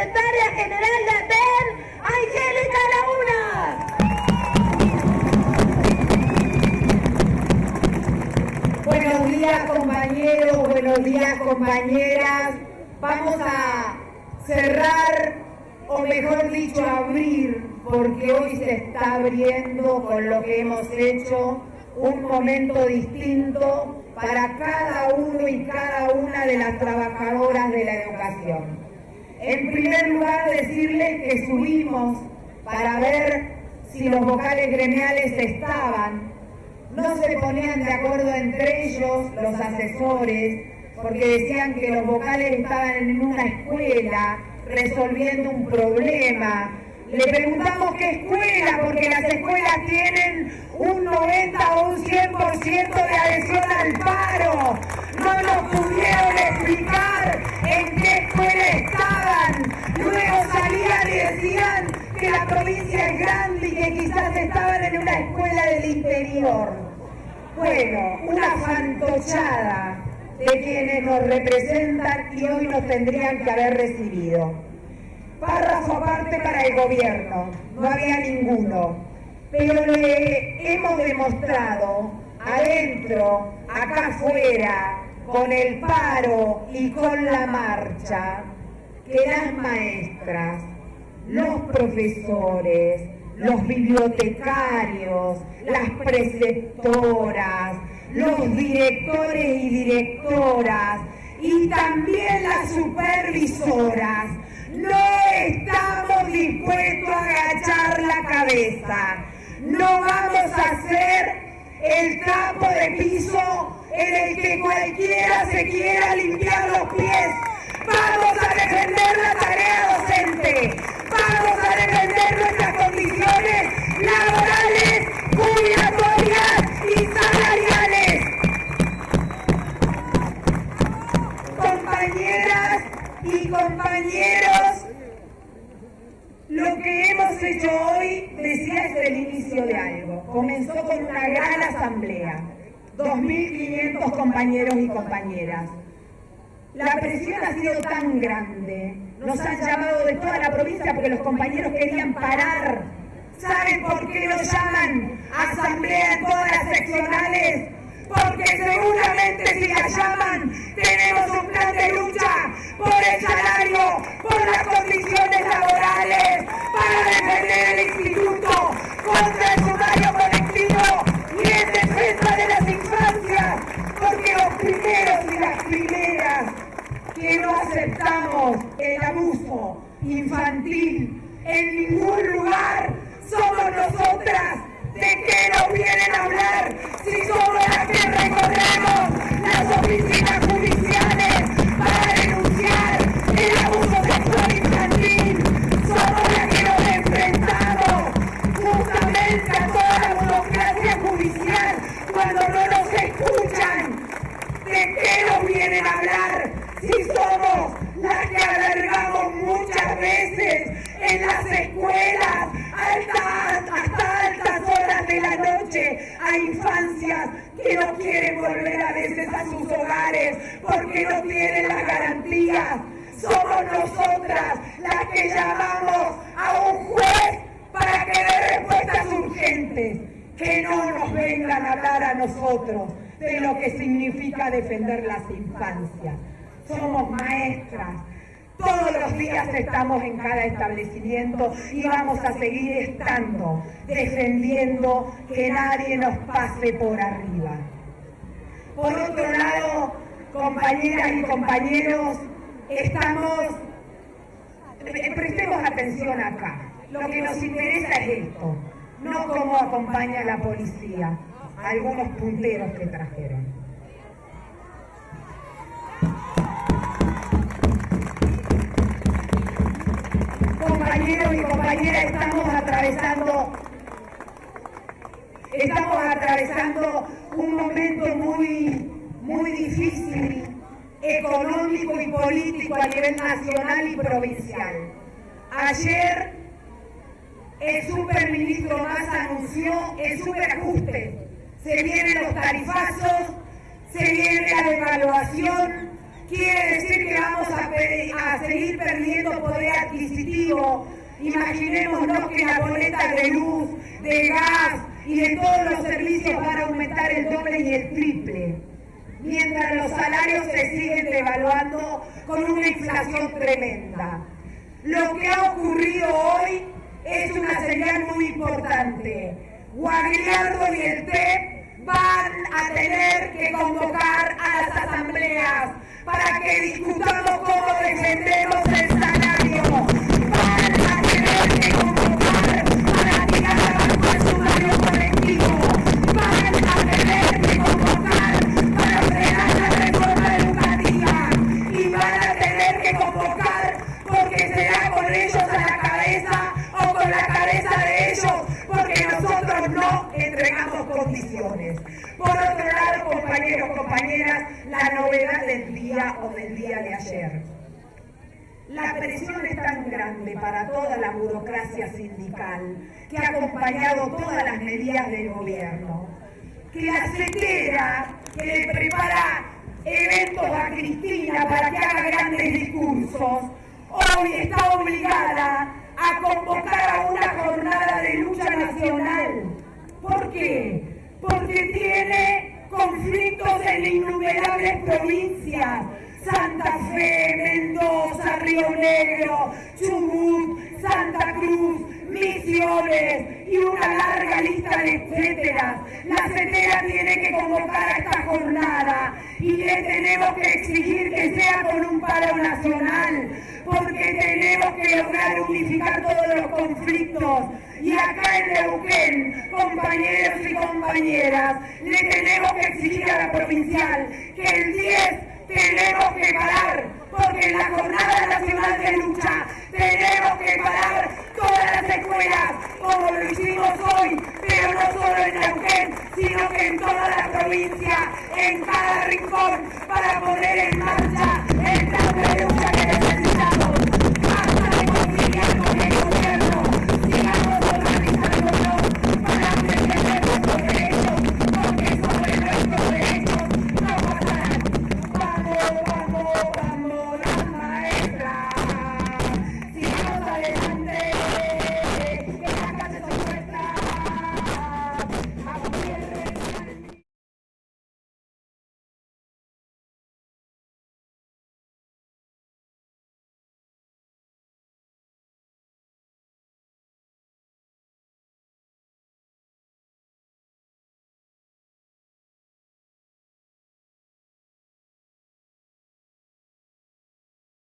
General Later, Angélica Launa. Buenos días compañeros, buenos días compañeras. Vamos a cerrar, o mejor dicho, abrir, porque hoy se está abriendo con lo que hemos hecho un momento distinto para cada uno y cada una de las trabajadoras de la educación. En primer lugar, decirles que subimos para ver si los vocales gremiales estaban. No se ponían de acuerdo entre ellos, los asesores, porque decían que los vocales estaban en una escuela resolviendo un problema. Le preguntamos qué escuela, porque las escuelas tienen un 90 o un 100% de adhesión al paro. No nos pudieron explicar en provincia es grande y que quizás estaban en una escuela del interior. Bueno, una fantochada de quienes nos representan y hoy nos tendrían que haber recibido. Párrafo aparte para el gobierno, no había ninguno. Pero le hemos demostrado adentro, acá afuera, con el paro y con la marcha, que las maestras, los profesores, los bibliotecarios, las preceptoras, los directores y directoras y también las supervisoras no estamos dispuestos a agachar la cabeza. No vamos a hacer el trapo de piso en el que cualquiera se quiera limpiar los pies. Vamos a defender la tarea lo que hemos hecho hoy, decía, es el inicio de algo. Comenzó con una gran asamblea, 2.500 compañeros y compañeras. La presión ha sido tan grande, nos han llamado de toda la provincia porque los compañeros querían parar. ¿Saben por qué nos llaman asamblea en todas las seccionales? Porque seguramente si la llaman, tenemos un plan de lucha por el salario, por las condiciones laborales, para defender el instituto contra el sumario colectivo y en defensa de las infancias, porque los primeros y las primeras que no aceptamos el abuso infantil en ningún lugar somos nosotras. ¿De qué nos vienen a hablar de la noche a infancias que no quieren volver a veces a sus hogares porque no tienen las garantías? Somos nosotras las que llamamos a un juez para que dé respuestas urgentes, que no nos vengan a hablar a nosotros de lo que significa defender las infancias. Somos maestras, todos los días estamos en cada establecimiento y vamos a seguir estando, defendiendo que nadie nos pase por arriba. Por otro lado, compañeras y compañeros, estamos, prestemos atención acá. Lo que nos interesa es esto, no cómo acompaña la policía, algunos punteros que trajeron. Compañeros y compañeras, estamos atravesando, estamos atravesando un momento muy, muy difícil, económico y político a nivel nacional y provincial. Ayer el superministro más anunció el superajuste. Se vienen los tarifazos, se viene la devaluación, quiere decir que vamos a, seguir perdiendo poder adquisitivo. Imaginémonos que la boleta de luz, de gas y de todos los servicios van a aumentar el doble y el triple, mientras los salarios se siguen devaluando con una inflación tremenda. Lo que ha ocurrido hoy es una señal muy importante. Guagliardo y el TEP van a tener que convocar a las asambleas para que discutamos cómo defendemos compañeros, compañeras, la novedad del día o del día de ayer. La presión es tan grande para toda la burocracia sindical que ha acompañado todas las medidas del gobierno, que la CETERA, que le prepara eventos a Cristina para que haga grandes discursos, hoy está obligada a convocar a una jornada de lucha nacional. ¿Por qué? Porque tiene conflictos en innumerables provincias. Santa Fe, Mendoza, Río Negro, Chubut, Santa Cruz, Misiones y una larga lista de etcétera. La CETERA tiene que convocar a esta jornada y le tenemos que exigir que sea con un paro nacional, porque tenemos que lograr unificar todos los conflictos. Y acá en Neuquén, compañeros y compañeras, le tenemos que exigir a la provincial que el 10 tenemos que parar, porque en la Jornada Nacional Lucha. Tenemos que parar todas las escuelas, como lo hicimos hoy, pero no solo en Neuquén, sino que en toda la provincia, en cada rincón, para poner en marcha